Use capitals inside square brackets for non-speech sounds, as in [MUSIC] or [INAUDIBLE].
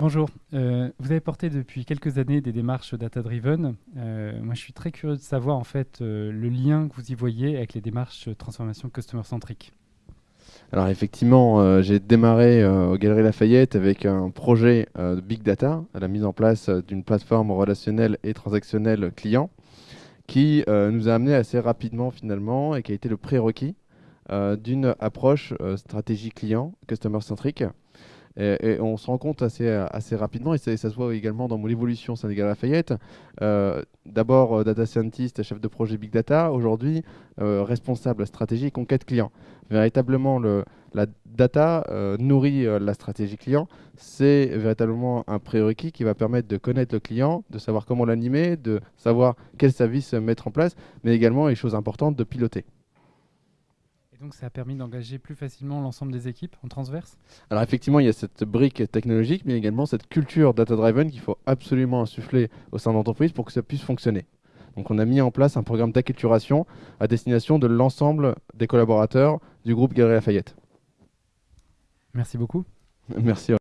Bonjour, euh, vous avez porté depuis quelques années des démarches data-driven. Euh, moi, je suis très curieux de savoir en fait euh, le lien que vous y voyez avec les démarches transformation customer-centrique. Alors effectivement, j'ai démarré au Galerie Lafayette avec un projet de Big Data, la mise en place d'une plateforme relationnelle et transactionnelle client, qui nous a amené assez rapidement finalement et qui a été le prérequis d'une approche stratégie client, customer-centrique, et, on se rend compte assez, rapidement, et ça, se voit également dans mon évolution Sénégal Lafayette. Euh, D'abord euh, data scientist, chef de projet big data, aujourd'hui euh, responsable stratégie conquête client. Véritablement, le, la data euh, nourrit la stratégie client. C'est véritablement un prérequis qui va permettre de connaître le client, de savoir comment l'animer, de savoir quels services mettre en place, mais également, et chose importante, de piloter donc ça a permis d'engager plus facilement l'ensemble des équipes en transverse Alors effectivement, il y a cette brique technologique, mais également cette culture data-driven qu'il faut absolument insuffler au sein de l'entreprise pour que ça puisse fonctionner. Donc on a mis en place un programme d'acculturation à destination de l'ensemble des collaborateurs du groupe Galerie Lafayette. Merci beaucoup. [LAUGHS] Merci.